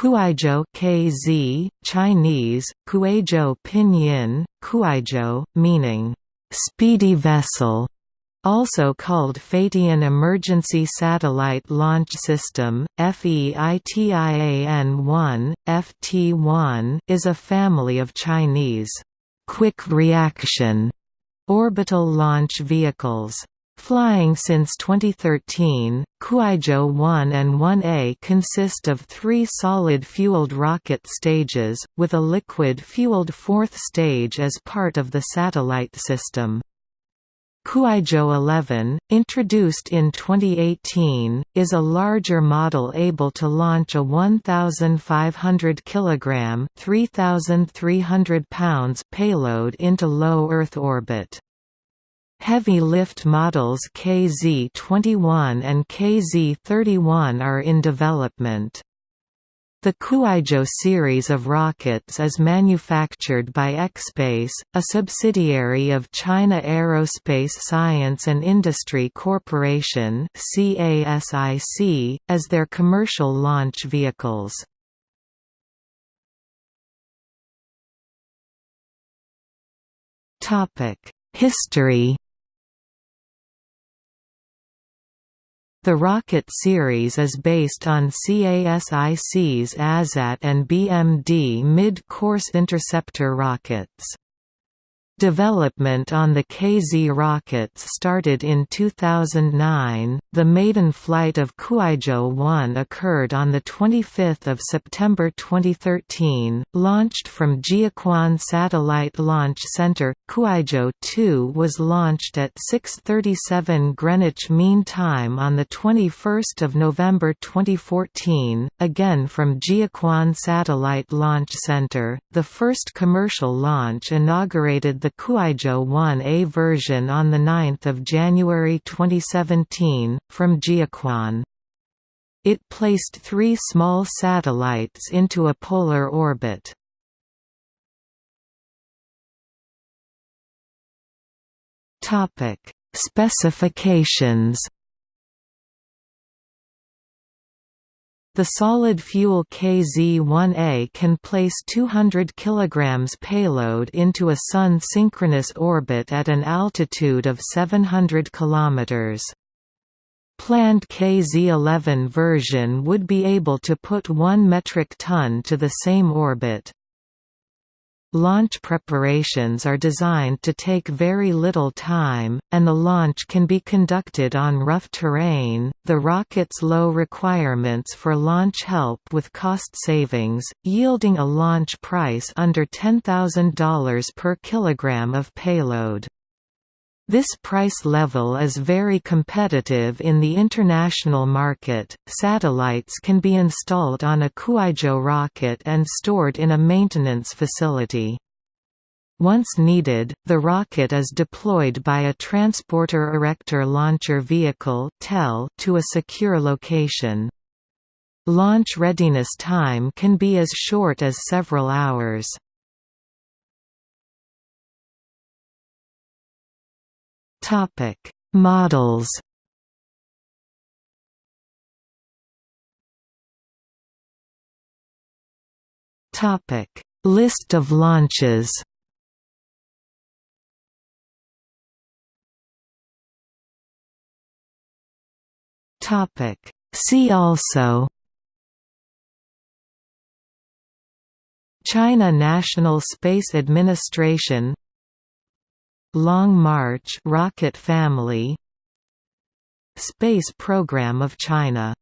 Kuaizhou KZ, Chinese, Kuaizhou Pinyin, Kuaizhou, meaning, "...speedy vessel", also called Feitian Emergency Satellite Launch System, FEITIAN-1, FT-1 is a family of Chinese, "...quick reaction", orbital launch vehicles. Flying since 2013, Kuaizhou 1 and 1A consist of three solid-fueled rocket stages, with a liquid-fueled fourth stage as part of the satellite system. Kuaizhou 11, introduced in 2018, is a larger model able to launch a 1,500 kg (3,300 pounds) payload into low Earth orbit. Heavy lift models KZ-21 and KZ-31 are in development. The Kuaizhou series of rockets is manufactured by ExPace, a subsidiary of China Aerospace Science and Industry Corporation as their commercial launch vehicles. History The Rocket series is based on CASIC's ASAT and BMD mid-course interceptor rockets. Development on the KZ rockets started in 2009. The maiden flight of Kuaizhou 1 occurred on the 25th of September 2013, launched from Jiuquan Satellite Launch Center. Kuaizhou 2 was launched at 6:37 Greenwich Mean Time on the 21st of November 2014, again from Jiuquan Satellite Launch Center. The first commercial launch inaugurated the the Kuaizhou 1A version on 9 January 2017, from Jiuquan. It placed three small satellites into a polar orbit. Specifications The solid-fuel KZ-1A can place 200 kg payload into a Sun-synchronous orbit at an altitude of 700 km. Planned KZ-11 version would be able to put 1 metric ton to the same orbit. Launch preparations are designed to take very little time, and the launch can be conducted on rough terrain. The rocket's low requirements for launch help with cost savings, yielding a launch price under $10,000 per kilogram of payload. This price level is very competitive in the international market. Satellites can be installed on a Kuaizhou rocket and stored in a maintenance facility. Once needed, the rocket is deployed by a Transporter Erector Launcher Vehicle to a secure location. Launch readiness time can be as short as several hours. Topic: Models. Topic: List of launches. Topic: See also. China National Space Administration Long March rocket family Space Program of China